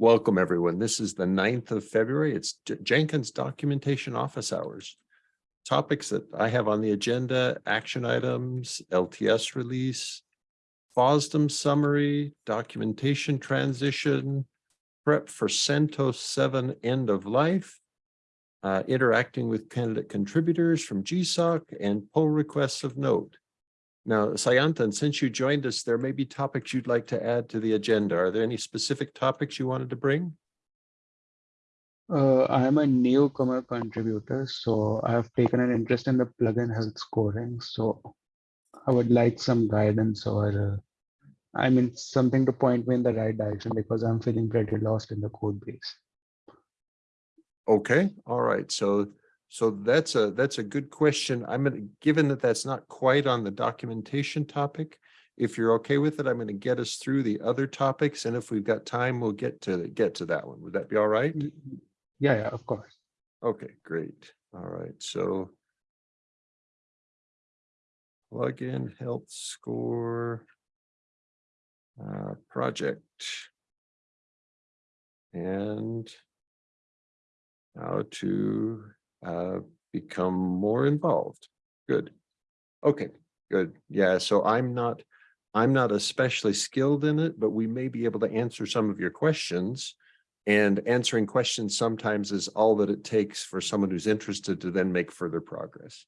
Welcome, everyone. This is the 9th of February. It's J- Jenkins Documentation Office Hours. Topics that I have on the agenda, action items, LTS release, FOSDEM summary, documentation transition, prep for CentOS 7 end of life, uh, interacting with candidate contributors from GSOC and pull requests of note. Now, Sayantan, since you joined us, there may be topics you'd like to add to the agenda. Are there any specific topics you wanted to bring? Uh, I am a newcomer contributor, so I have taken an interest in the plugin health scoring. So I would like some guidance or, uh, I mean, something to point me in the right direction because I'm feeling pretty lost in the code base. Okay, all right. So, so that's a, that's a good question. I'm gonna, given that that's not quite on the documentation topic, if you're okay with it, I'm gonna get us through the other topics. And if we've got time, we'll get to, get to that one. Would that be all right? Yeah, yeah, of course. Okay, great. All right, so. Plugin health score. Uh, project. And. How to uh become more involved. Good. Okay, good. Yeah, so I'm not. I'm not especially skilled in it, but we may be able to answer some of your questions. And answering questions sometimes is all that it takes for someone who's interested to then make further progress.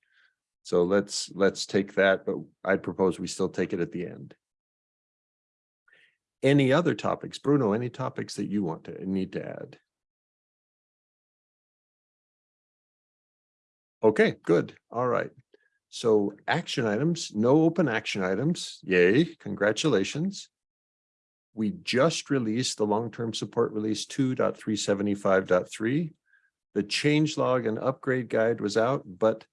So let's, let's take that, but I propose we still take it at the end. Any other topics? Bruno, any topics that you want to, need to add? Okay, good. All right. So action items, no open action items. Yay, congratulations we just released the long-term support release 2.375.3. The change log and upgrade guide was out, but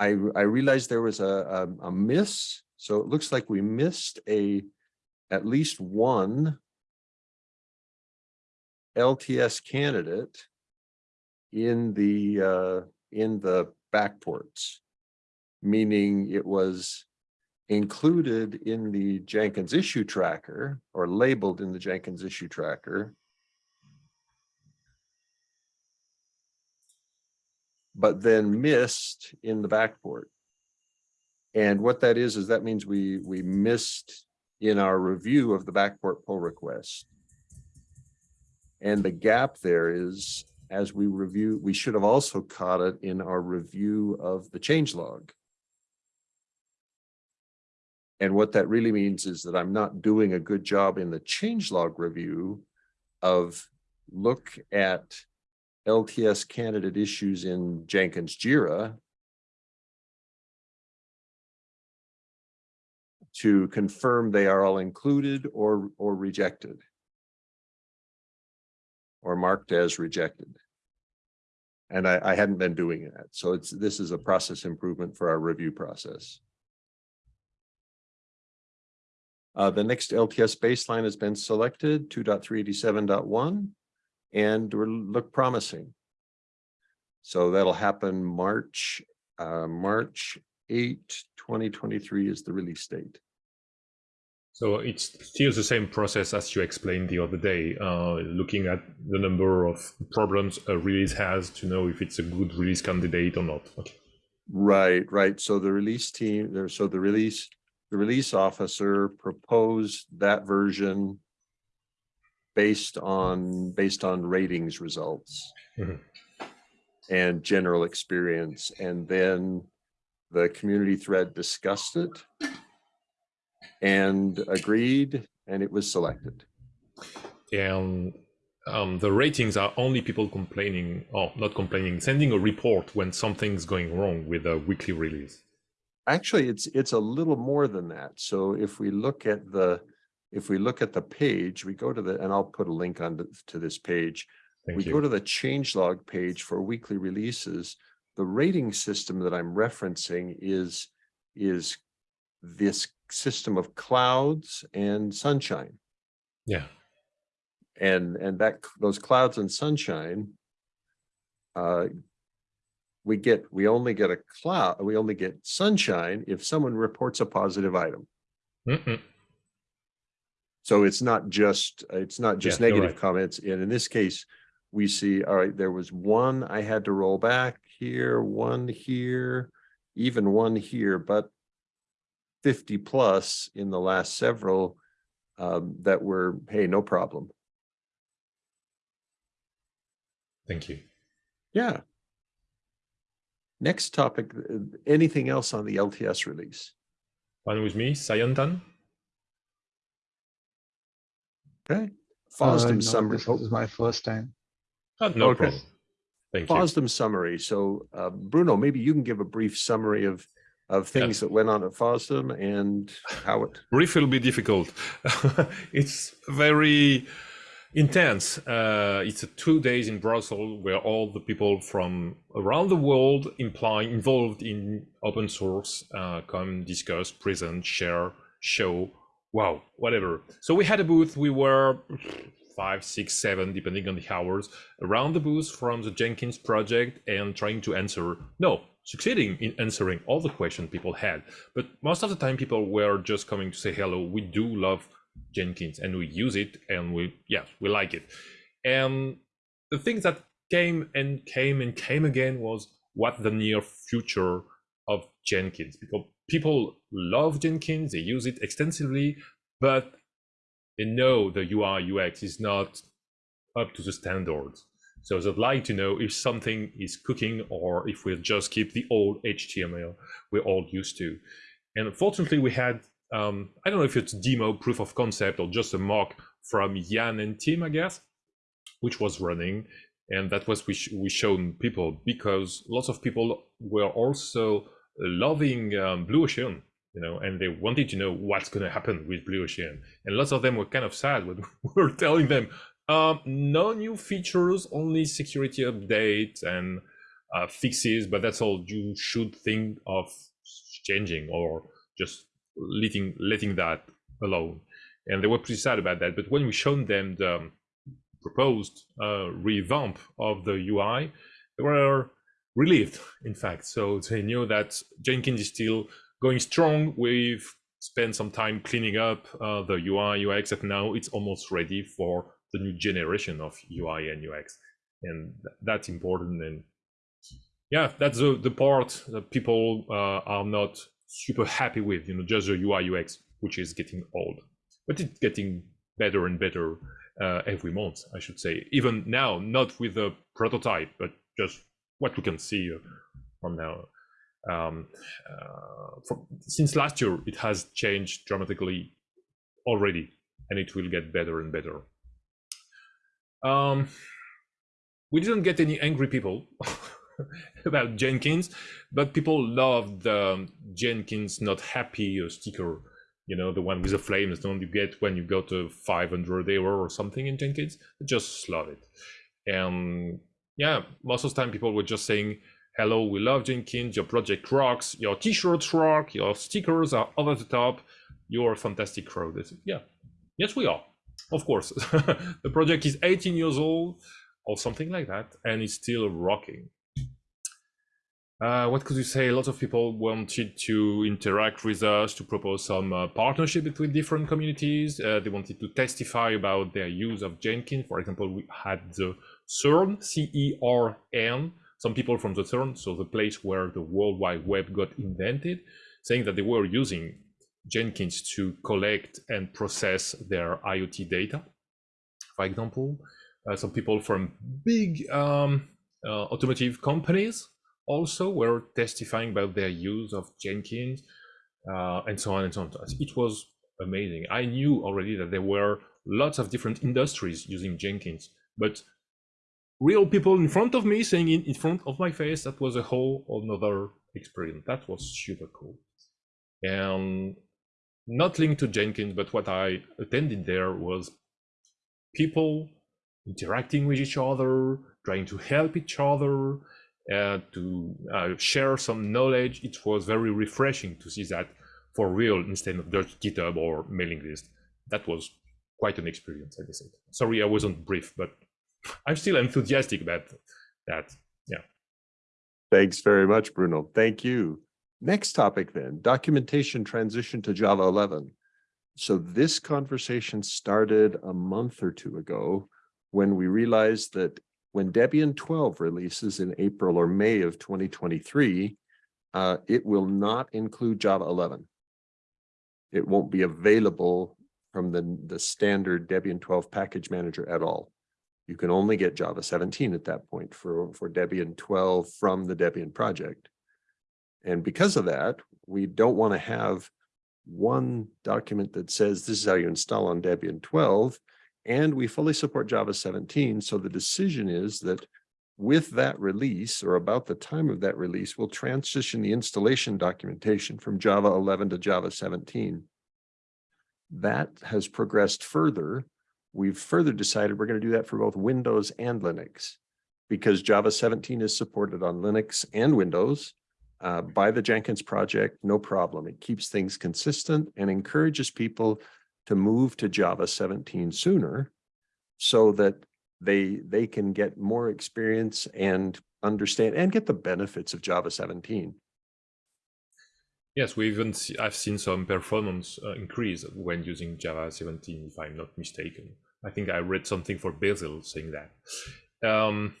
I, I realized there was a, a, a miss. So it looks like we missed a at least one LTS candidate in the uh, in the backports, meaning it was included in the Jenkins issue tracker or labeled in the Jenkins issue tracker. But then missed in the backport. And what that is, is that means we, we missed in our review of the backport pull request. And the gap there is, as we review, we should have also caught it in our review of the change log. And what that really means is that I'm not doing a good job in the changelog review of look at LTS candidate issues in Jenkins JIRA to confirm they are all included or, or rejected or marked as rejected. And I, I hadn't been doing that. So it's this is a process improvement for our review process. Uh, the next LTS baseline has been selected, 2.387.1, and we look promising. So that'll happen March, uh, March 8, 2023 is the release date. So it's still the same process as you explained the other day, uh, looking at the number of problems a release has to know if it's a good release candidate or not. Okay. Right, right. So the release team so the release the release officer proposed that version based on based on ratings results mm -hmm. and general experience and then the community thread discussed it and agreed and it was selected. And um, the ratings are only people complaining or not complaining sending a report when something's going wrong with a weekly release. Actually it's it's a little more than that. So if we look at the if we look at the page we go to the and i'll put a link on the, to this page. Thank we you. go to the changelog page for weekly releases. The rating system that i'm referencing is is this system of clouds and sunshine yeah and and that those clouds and sunshine uh, we get, we only get a cloud, we only get sunshine if someone reports a positive item. Mm -mm. So it's not just, it's not just Yeah, negative right. comments. And in this case, we see, all right, there was one I had to roll back here, one here, even one here, but fifty plus in the last several um, that were, hey, no problem. Thank you. Yeah. Next topic, uh, anything else on the LTS release? Fine with me, Sayantan? Okay. Uh, FOSDEM no, summary, This oh, is my first time. Ah, no Okay. problem. Thank you. FOSDEM summary. So uh, Bruno, maybe you can give a brief summary of, of things that went on at FOSDEM and how it, brief will be difficult. it's very intense. Uh, it's a two days in Brussels where all the people from around the world imply involved in open source uh, come discuss, present, share, show. Wow, whatever. So we had a booth. We were five, six, seven, depending on the hours, around the booth from the Jenkins project and trying to answer. No, succeeding in answering all the questions people had. But most of the time, people were just coming to say hello. We do love Jenkins and we use it and we, yeah, we like it. And the thing that came and came and came again was what the near future of Jenkins because people love Jenkins, they use it extensively, but they know the UI UX is not up to the standards. So they'd like to know if something is cooking or if we'll just keep the old HTML we're all used to. And unfortunately, we had, um, I don't know if it's demo proof of concept or just a mock from Jan and Tim, I guess, which was running. And that was we, sh we shown people because lots of people were also loving um, Blue Ocean, you know, and they wanted to know what's going to happen with Blue Ocean. And lots of them were kind of sad when we were telling them, um, no new features, only security updates and uh, fixes, but that's all you should think of changing or just letting letting that alone. And they were pretty sad about that. But when we showed them the um, proposed uh, revamp of the UI, they were relieved, in fact. So they knew that Jenkins is still going strong. We've spent some time cleaning up uh, the UI, UX, and now it's almost ready for the new generation of UI and UX. And th that's important. And yeah, that's the, the part that people uh, are not super happy with, you know, just the UI, UX, which is getting old. But it's getting better and better uh, every month, I should say. Even now, not with a prototype, but just what we can see uh, from now. Um, uh, from, since last year, it has changed dramatically already, and it will get better and better. Um, we didn't get any angry people about Jenkins, but people loved the Jenkins not happy uh, sticker. You know, the one with the flames, the one you get when you go to 500 error or something in Jenkins. Just love it. And yeah, most of the time people were just saying, hello, we love Jenkins, your project rocks, your t-shirts rock, your stickers are over the top, you're a fantastic crowd. Yeah, yes, we are. Of course, the project is 18 years old or something like that, and it's still rocking. Uh, what could you say? A lot of people wanted to interact with us to propose some uh, partnership between different communities. Uh, they wanted to testify about their use of Jenkins. For example, we had the CERN, C-E-R-N, some people from the CERN, so the place where the World Wide Web got invented, saying that they were using Jenkins to collect and process their IoT data. For example, uh, some people from big um, uh, automotive companies also were testifying about their use of Jenkins uh, and so on and so on. It was amazing. I knew already that there were lots of different industries using Jenkins, but real people in front of me saying in, in front of my face, that was a whole another experience. That was super cool. And not linked to Jenkins, but what I attended there was people interacting with each other, trying to help each other, uh, to uh, share some knowledge. It was very refreshing to see that for real instead of just GitHub or mailing list. That was quite an experience, I guess. Sorry, I wasn't brief, but I'm still enthusiastic about that. Yeah. Thanks very much, Bruno. Thank you. Next topic then, documentation transition to Java 11. So this conversation started a month or two ago when we realized that when Debian twelve releases in April or May of twenty twenty-three, uh, it will not include Java eleven. It won't be available from the, the standard Debian twelve package manager at all. You can only get Java seventeen at that point for, for Debian twelve from the Debian project. And because of that, we don't want to have one document that says this is how you install on Debian twelve. And we fully support Java seventeen. So the decision is that with that release or about the time of that release, we'll transition the installation documentation from Java eleven to Java seventeen. That has progressed further. We've further decided we're going to do that for both Windows and Linux. Because Java seventeen is supported on Linux and Windows uh, by the Jenkins project, no problem. It keeps things consistent and encourages people to move to Java seventeen sooner so that they, they can get more experience and understand and get the benefits of Java seventeen. Yes, we even see, I've seen some performance uh, increase when using Java 17, if I'm not mistaken. I think I read something for Basil saying that. Um,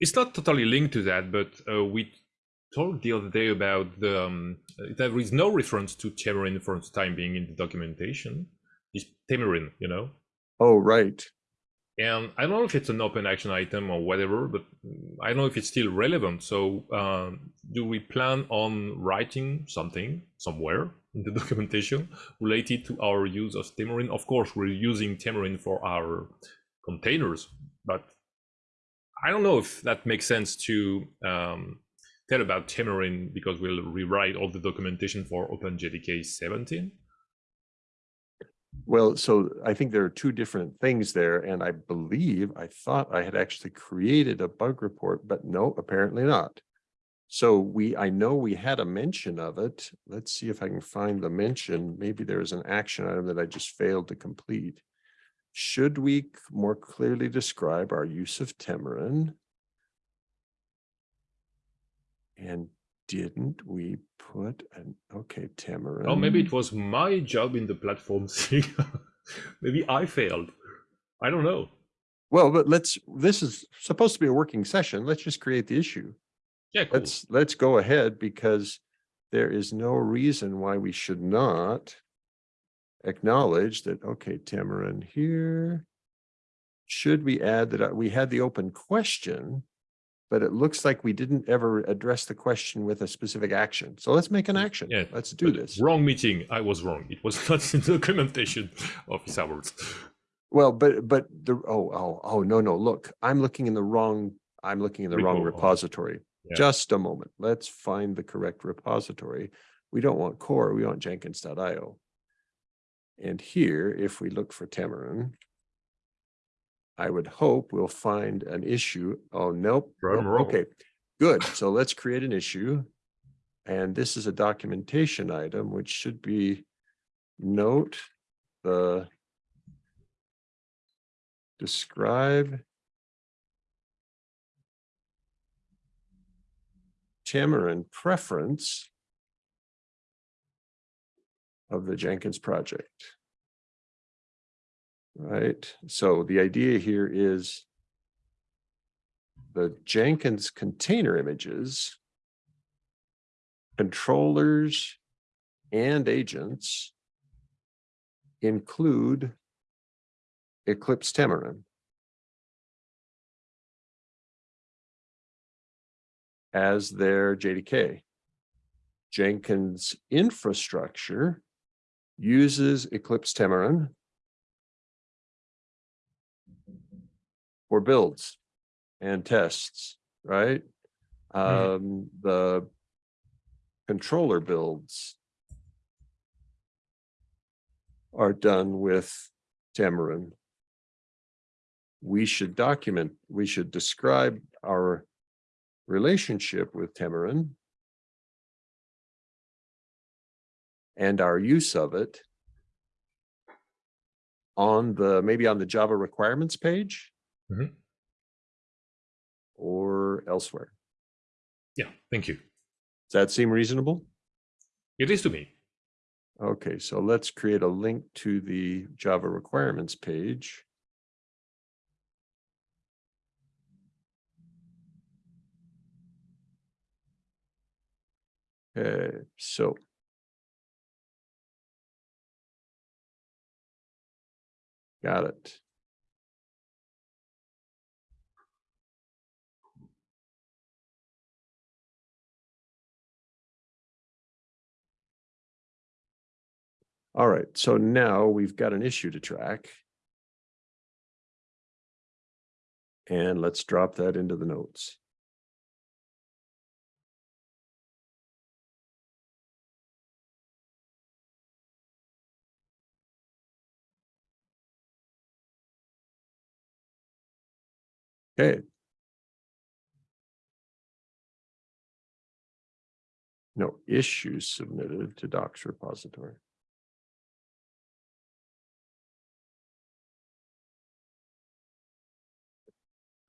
it's not totally linked to that, but uh, we talked the other day about the um, there is no reference to Temurin for the time being in the documentation. It's Temurin, you know. Oh, right. And I don't know if it's an open action item or whatever, but mm, I don't know if it's still relevant. So, um, do we plan on writing something somewhere the documentation related to our use of Temurin? Of course, we're using Temurin for our containers, but I don't know if that makes sense to um, tell about Temurin because we'll rewrite all the documentation for OpenJDK 17. Well, so I think there are two different things there, and I believe, I thought I had actually created a bug report, but no, apparently not. So we, I know we had a mention of it. Let's see if I can find the mention. Maybe there is an action item that I just failed to complete. Should we more clearly describe our use of Temurin? And didn't we put an, okay, Temurin? Oh, maybe it was my job in the platform thing. maybe I failed. I don't know. Well, but let's, this is supposed to be a working session. Let's just create the issue. Yeah, cool. Let's, let's go ahead because there is no reason why we should not acknowledge that, okay, Temurin here. Should we add that uh, we had the open question, but it looks like we didn't ever address the question with a specific action. So let's make an action. Yeah, Let's do this. Wrong meeting. I was wrong. It was not in the documentation office hours. Well, but, but the, oh, oh, oh, no, no, look, I'm looking in the wrong, I'm looking in the wrong Repo, repository. Yeah. Just a moment. Let's find the correct repository. We don't want core, we want jenkins.io. And here, if we look for Temurin, I would hope we'll find an issue. Oh, nope. Nope. Okay, good. So let's create an issue. And this is a documentation item, which should be note the describe Temurin preference of the Jenkins project. Right, so the idea here is the Jenkins container images, controllers and agents include Eclipse Temurin. As their JDK. Jenkins infrastructure uses Eclipse Temurin for builds and tests, right? Um, the controller builds are done with Temurin. We should document, we should describe our relationship with Temurin and our use of it on the, maybe on the Java requirements page Mhm. or elsewhere. Yeah, thank you. Does that seem reasonable? It is to me. Okay, so let's create a link to the Java requirements page. Uh, so. Got it. All right, so now we've got an issue to track. And let's drop that into the notes. Okay. No issues submitted to docs repository.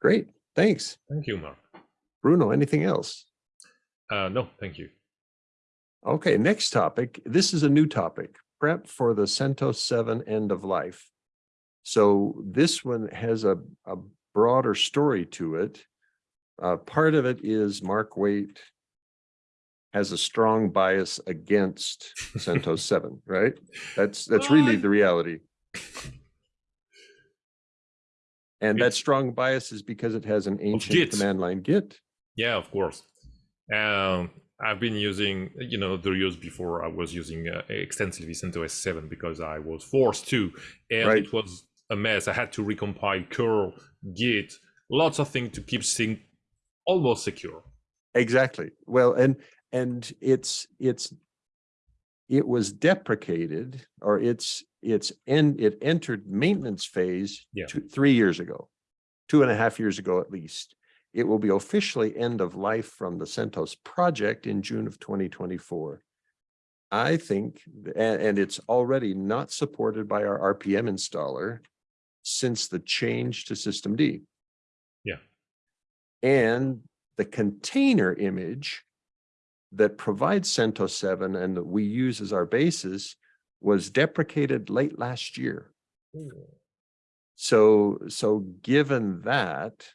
Great, thanks. Thank you, Mark. Bruno, anything else? Uh, no, thank you. Okay, next topic. This is a new topic, prep for the CentOS 7 end of life. So this one has a, a broader story to it. Uh, part of it is Mark Waite has a strong bias against CentOS 7, right? That's, that's really the reality. And that strong bias is because it has an ancient command line Git. Yeah, of course. Um, I've been using, you know, the years before I was using uh, extensively CentOS 7 because I was forced to, and Right. it was a mess. I had to recompile curl, git, lots of things to keep things almost secure. Exactly. Well, and, and it's, it's, it was deprecated or it's, it's, and it entered maintenance phase Yeah. two, three years ago, two and a half years ago at least. It will be officially end of life from the CentOS project in June of twenty twenty-four. I think, and, and it's already not supported by our RPM installer since the change to systemd. Yeah. And the container image that provides CentOS 7 and that we use as our basis was deprecated late last year. So, so given that,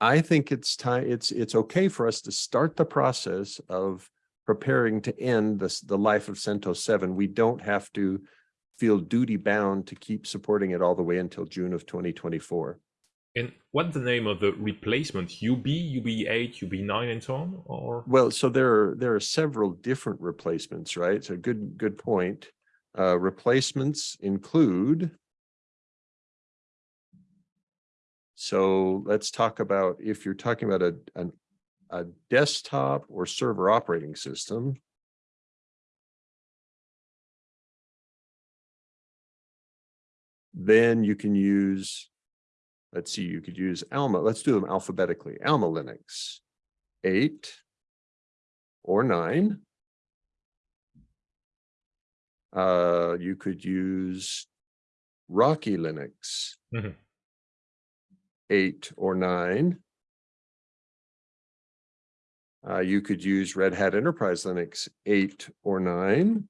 I think it's time, it's, it's okay for us to start the process of preparing to end this, the life of CentOS 7. We don't have to feel duty bound to keep supporting it all the way until June of 2024. And what's the name of the replacement? UB, UB8, UB9, and so on? Or Well, so there are, there are several different replacements, right? So good, good point. Uh, replacements include. So let's talk about, if you're talking about a, an, a desktop or server operating system. Then you can use, let's see, you could use Alma, let's do them alphabetically, Alma Linux eight or nine. Uh, you could use Rocky Linux. Mhm. Eight or nine. Uh, you could use Red Hat Enterprise Linux eight or nine.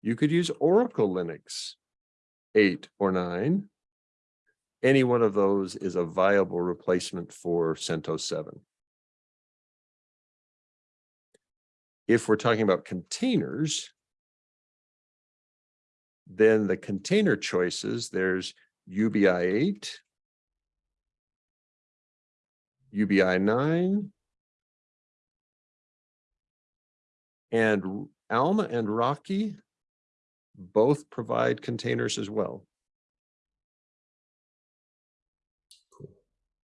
You could use Oracle Linux eight or nine. Any one of those is a viable replacement for CentOS 7. If we're talking about containers, then the container choices, there's UBI 8, UBI 9, and Alma and Rocky both provide containers as well. Cool.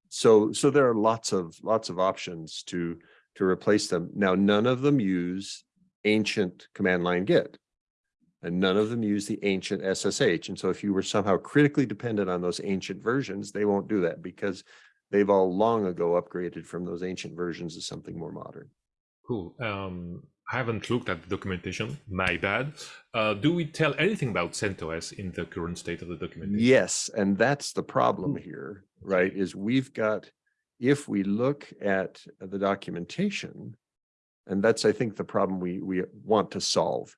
So, so there are lots of, lots of options to, to replace them. Now, none of them use ancient command line Git. And none of them use the ancient SSH. And so if you were somehow critically dependent on those ancient versions, they won't do that because they've all long ago upgraded from those ancient versions to something more modern. cool. Um, I haven't looked at the documentation. My bad. Uh, do we tell anything about CentOS in the current state of the documentation? Yes, and that's the problem here, right? Is we've got, if we look at the documentation, And that's, I think, the problem we, we want to solve.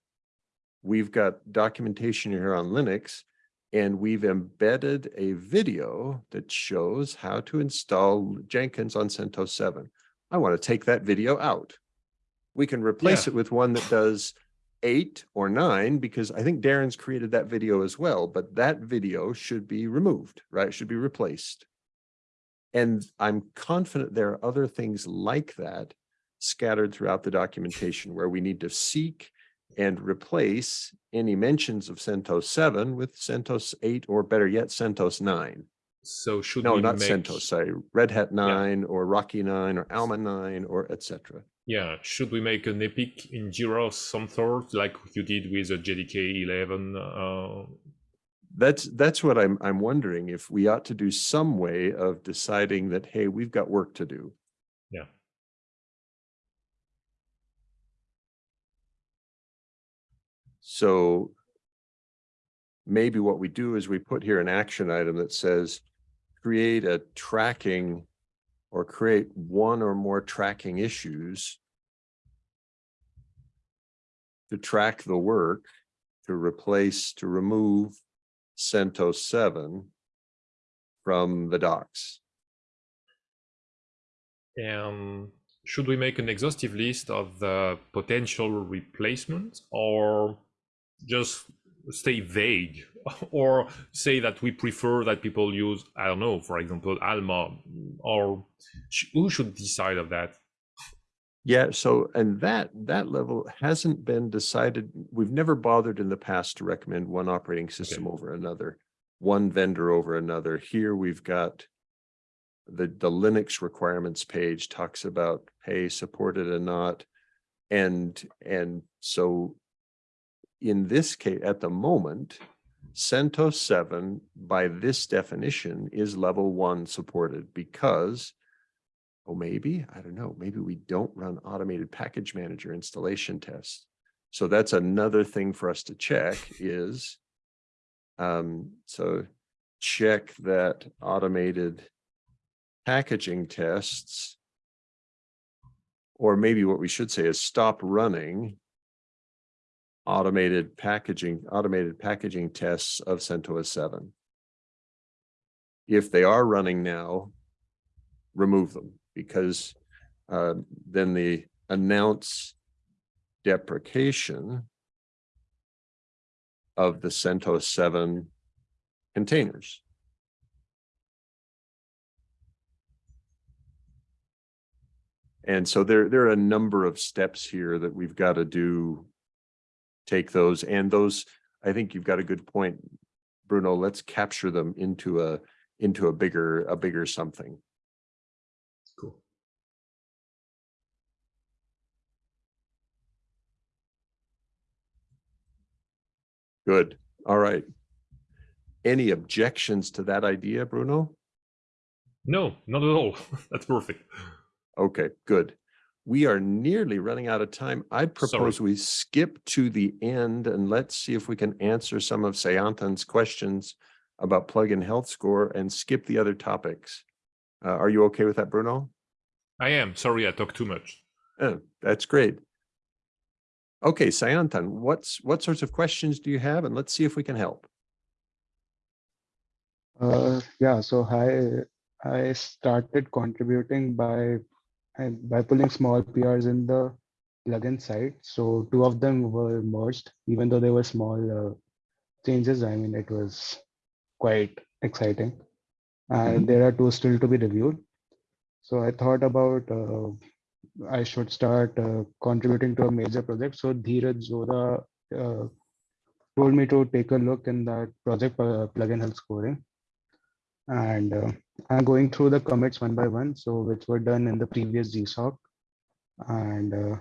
We've got documentation here on Linux and we've embedded a video that shows how to install Jenkins on CentOS 7. I want to take that video out. We can replace Yeah. it with one that does eight or nine, because I think Darin's created that video as well, but that video should be removed, right? Should be replaced. And I'm confident there are other things like that scattered throughout the documentation where we need to seek and replace any mentions of CentOS 7 with CentOS 8 or better yet, CentOS 9. So should No, we not make, CentOS, sorry, Red Hat 9 or Rocky 9 or Alma 9 or etc. Yeah, should we make an epic in Jira of some sort, like you did with a JDK 11? Uh, That's, that's what I'm, I'm wondering if we ought to do some way of deciding that, hey, we've got work to do. Yeah. So maybe what we do is we put here an action item that says, create a tracking or create one or more tracking issues to track the work, to replace, to remove CentOS 7 from the docs. and should we make an exhaustive list of the potential replacements or just stay vague or say that we prefer that people use, I don't know, for example, Alma or sh- who should decide of that? Yeah, so, and that, that level hasn't been decided. We've never bothered in the past to recommend one operating system over another, one vendor over another. Here we've got the, the Linux requirements page talks about, hey, supported and not. And, and so in this case, at the moment, CentOS 7 by this definition is level one supported because Oh, maybe, I don't know, maybe we don't run automated package manager installation tests. So that's another thing for us to check is, um, so check that automated packaging tests. Or maybe what we should say is stop running automated packaging, automated packaging tests of CentOS 7. If they are running now, remove them because uh, then the announce deprecation of the CentOS 7 containers. And so there, there are a number of steps here that we've got to do. Take those and those, I think you've got a good point, Bruno. Let's capture them into a, into a bigger, a bigger something. Cool. Good. All right. Any objections to that idea, Bruno? No, not at all. That's perfect. Okay, good. We are nearly running out of time. I propose we skip to the end and let's see if we can answer some of Sayantan's questions about plug-in health score and skip the other topics. Uh, are you okay with that, Bruno? I am. Sorry, I talked too much. Oh, that's great. Okay, Sayantan, what's what sorts of questions do you have? And let's see if we can help. Uh, yeah, so I I started contributing by and by pulling small PRs in the plugin side. So two of them were merged, even though they were small uh, changes. I mean, it was quite exciting. And there are two still to be reviewed. So I thought about uh, I should start uh, contributing to a major project. So Dheeraj Jodha uh, told me to take a look in that project uh, plugin health scoring. And uh, I'm going through the commits one by one, so which were done in the previous GSOC. And uh,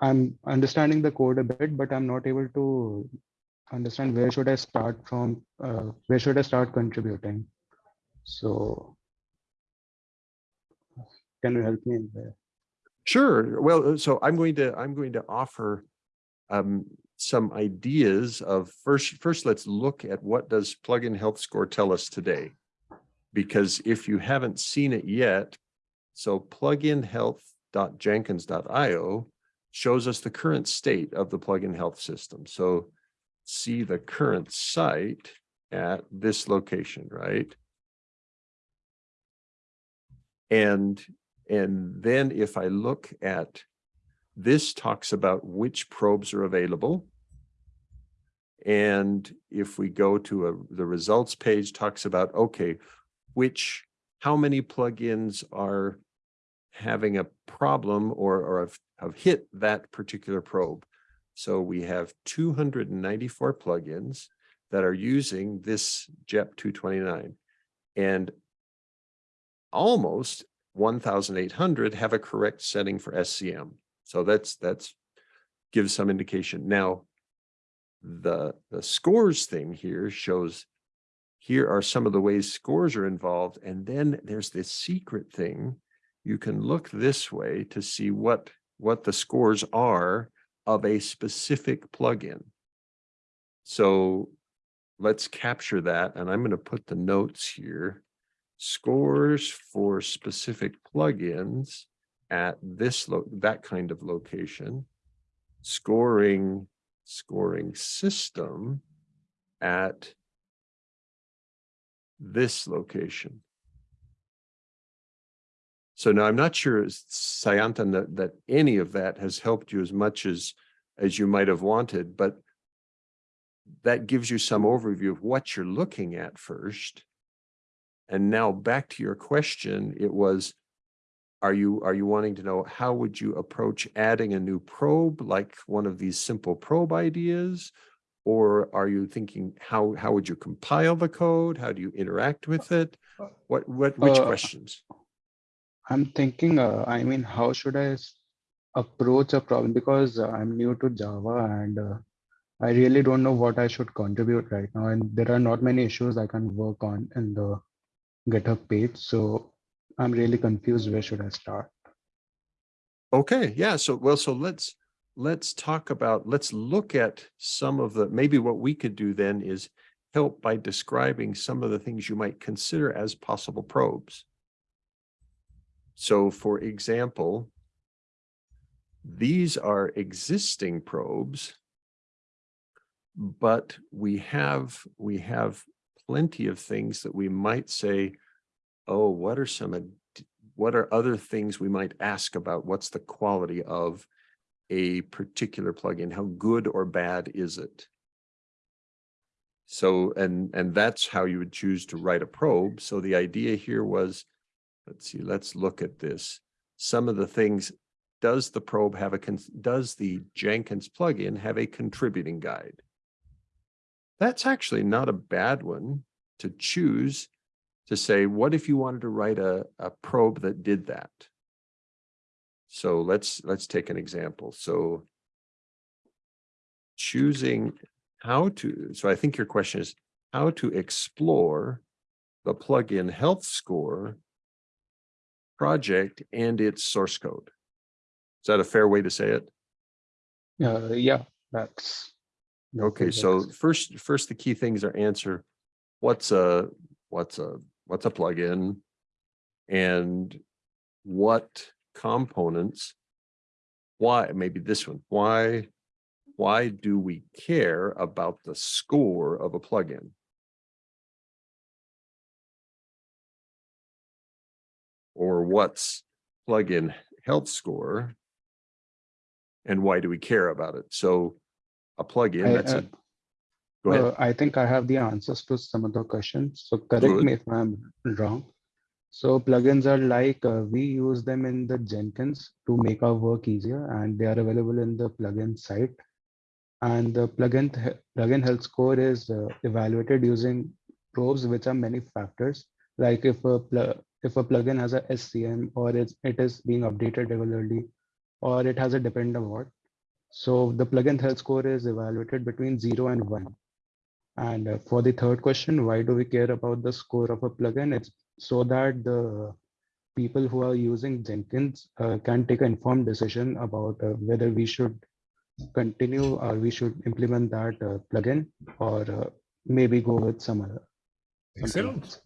I'm understanding the code a bit, but I'm not able to understand where should I start from, uh, where should I start contributing? So can you help me there? Sure. Well, uh, so I'm going to, I'm going to offer um, some ideas of first, first, let's look at what does plugin health score tell us today? Because if you haven't seen it yet, so plugin health.jenkins.io shows us the current state of the plugin health system. So see the current site at this location, right? And, and then if I look at, this talks about which probes are available. And if we go to a, the results page talks about, okay, which, how many plugins are having a problem or, or have, have hit that particular probe. So we have two hundred and ninety-four plugins that are using this JEP two twenty-nine. And almost one thousand eight hundred have a correct setting for SCM. So that's, that's gives some indication. Now, the, the scores thing here shows here are some of the ways scores are involved. And then there's this secret thing. You can look this way to see what, what the scores are of a specific plugin. So let's capture that. And I'm going to put the notes here. Scores for specific plugins at this, that kind of location. Scoring, scoring system at this location. So now I'm not sure, Sayantan, that, that any of that has helped you as much as, as you might have wanted, but that gives you some overview of what you're looking at first. And now back to your question, it was, are you, are you wanting to know how would you approach adding a new probe, like one of these simple probe ideas? Or are you thinking, how, how would you compile the code? How do you interact with it? What, what, which Uh, questions? I'm thinking, uh, I mean, how should I approach a problem? Because uh, I'm new to Java and uh, I really don't know what I should contribute right now. And there are not many issues I can work on in the GitHub page. So I'm really confused. Where should I start? Okay, yeah, so, well, so let's, let's talk about, let's look at some of the, maybe what we could do then is help by describing some of the things you might consider as possible probes. So for example, these are existing probes, but we have, we have plenty of things that we might say, oh, what are some, what are other things we might ask about? What's the quality of a particular plugin? How good or bad is it? So, and, and that's how you would choose to write a probe. So the idea here was, let's see, let's look at this. Some of the things, does the probe have a, does the Jenkins plugin have a contributing guide? That's actually not a bad one to choose to say, what if you wanted to write a, a probe that did that? So let's, let's take an example. So choosing how to, so I think your question is how to explore the plugin health score project and its source code. Is that a fair way to say it? Uh, yeah, that's. that Okay, so first, first, the key things are answer, what's a, what's a, what's a plugin? And what components? Why, maybe this one, why, why do we care about the score of a plugin? Or what's plugin health score? And why do we care about it? So a plugin, I, that's uh, a, go ahead. Uh, I think I have the answers to some of the questions. So correct Good. me if I'm wrong. So plugins are like, uh, we use them in the Jenkins to make our work easier and they are available in the plugin site. And the plugin, plugin health score is uh, evaluated using probes, which are many factors. Like if a, if a plugin has a SCM or it's, it is being updated regularly, or it has a Dependabot. So the plugin health score is evaluated between zero and one. And uh, for the third question, why do we care about the score of a plugin? It's so that the people who are using Jenkins uh, can take an informed decision about uh, whether we should continue or we should implement that uh, plugin or uh, maybe go with some other. Excellent. else.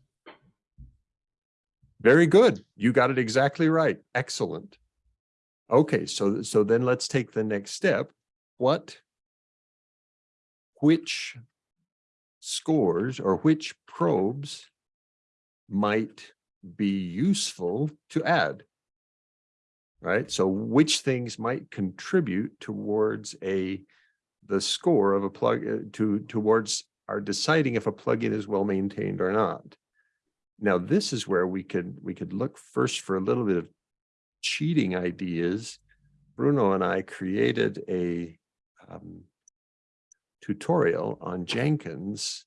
Very good. You got it exactly right. Excellent. Okay, so, so then let's take the next step. What? Which scores or which probes might be useful to add? Right, so which things might contribute towards a, the score of a plug, uh, to, towards our deciding if a plugin is well maintained or not? Now, this is where we could, we could look first for a little bit of cheating ideas. Bruno and I created a um, tutorial on Jenkins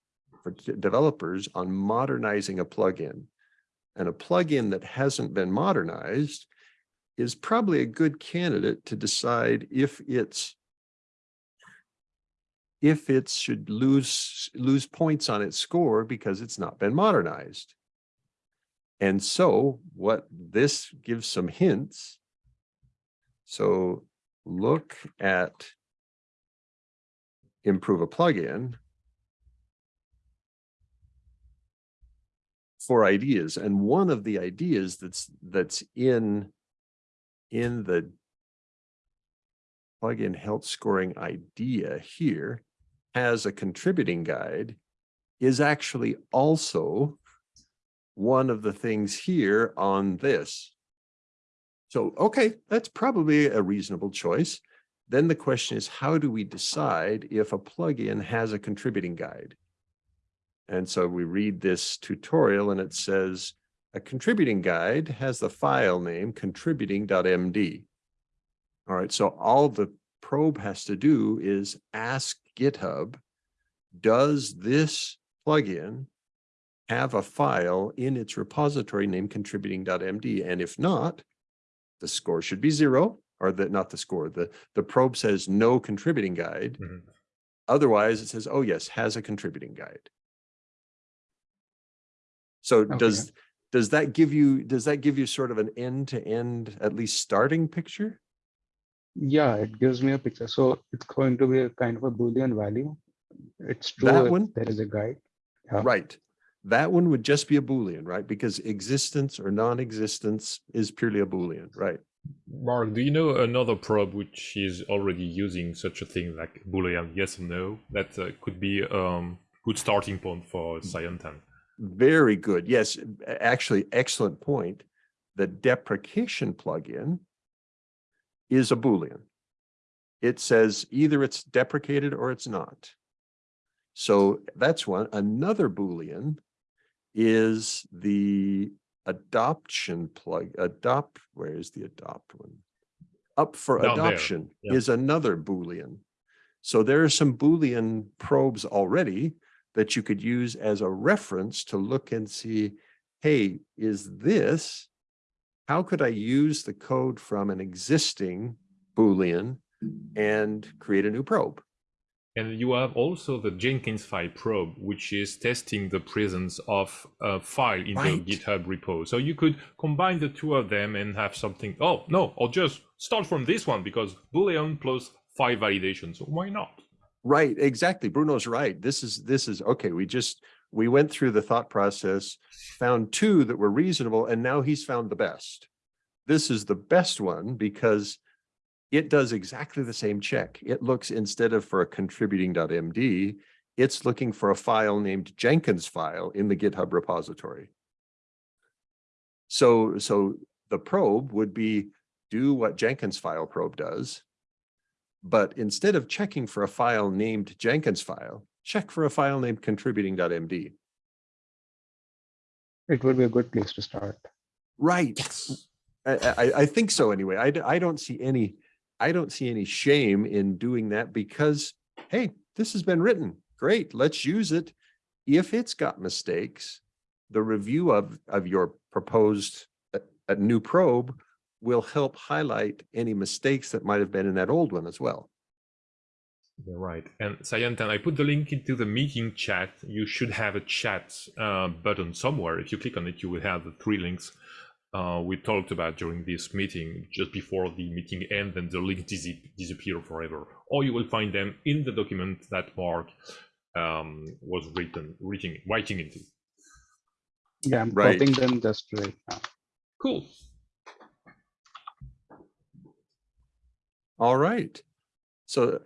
for developers on modernizing a plugin. And a plugin that hasn't been modernized is probably a good candidate to decide if it's if it should lose lose points on its score because it's not been modernized. And so what this gives some hints. So look at improve a plugin for ideas. And one of the ideas that's that's in in the plugin health scoring idea here has a contributing guide is actually also one of the things here on this. So, okay, that's probably a reasonable choice. Then the question is, how do we decide if a plugin has a contributing guide? And so we read this tutorial and it says, a contributing guide has the file name contributing.md. All right, so all the probe has to do is ask GitHub, does this plugin have a file in its repository named contributing.md? And if not, the score should be zero, or the, not the score, the, the probe says no contributing guide. Mhm. Otherwise, it says, oh yes, has a contributing guide. So Okay. does, does that give you, does that give you sort of an end-to-end, at least starting picture? Yeah, it gives me a picture. So it's going to be a kind of a Boolean value. It's true That one? there is a guide. Yeah. Right. That one would just be a Boolean, right? Because existence or non-existence is purely a Boolean, right? Mark, do you know another probe which is already using such a thing like Boolean yes or no? That uh, could be a um, good starting point for Sayantan. Very good. Yes, actually, excellent point. The deprecation plugin is a Boolean. It says either it's deprecated or it's not. So that's one. Another Boolean is the adoption plug, adopt, where is the adopt one? Up for Down adoption yeah. is another Boolean. So there are some Boolean probes already that you could use as a reference to look and see, hey, is this, how could I use the code from an existing Boolean and create a new probe? And you have also the Jenkins file probe, which is testing the presence of a file in Right. the GitHub repo. So you could combine the two of them and have something. Oh, no, or just start from this one because Boolean plus five validation. So why not? Right, exactly. Bruno's right. This is, this is, okay, we just, we went through the thought process, found two that were reasonable, and now he's found the best. This is the best one because it does exactly the same check. It looks instead of for a contributing.md, it's looking for a file named Jenkins file in the GitHub repository. So, so the probe would be do what Jenkins file probe does, but instead of checking for a file named Jenkins file, check for a file named contributing.md. It would be a good place to start. Right. I, I, I think so anyway. I, I don't see any, I don't see any shame in doing that because, hey, this has been written. Great, let's use it. If it's got mistakes, the review of, of your proposed uh, a new probe will help highlight any mistakes that might have been in that old one as well. You're right. And Sayantan, I put the link into the meeting chat. You should have a chat uh, button somewhere. If you click on it, you will have the three links uh, we talked about during this meeting just before the meeting ends, and the link dis- disappear forever. Or you will find them in the document that Mark um, was written, writing, writing into. Yeah, I'm Right. copying them just right now. Cool. All right. So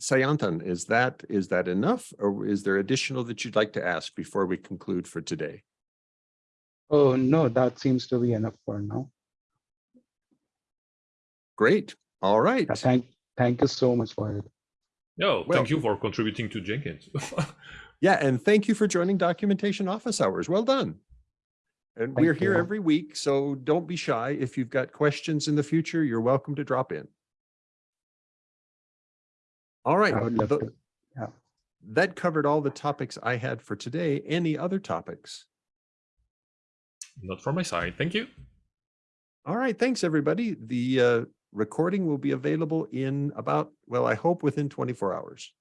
Sayantan, is that, is that enough or is there additional that you'd like to ask before we conclude for today? Oh, no, that seems to be enough for now. Great. All right. Thank, thank you so much for it. No, Well- thank you for contributing to Jenkins. Yeah, and thank you for joining documentation office hours. Well done. And Thank we're here you. every week, so don't be shy. If you've got questions in the future, you're welcome to drop in. All right. I would love tho- to. yeah. That covered all the topics I had for today. Any other topics? Not from my side. Thank you. All right, thanks, everybody. The uh, recording will be available in about, well, I hope within 24 hours.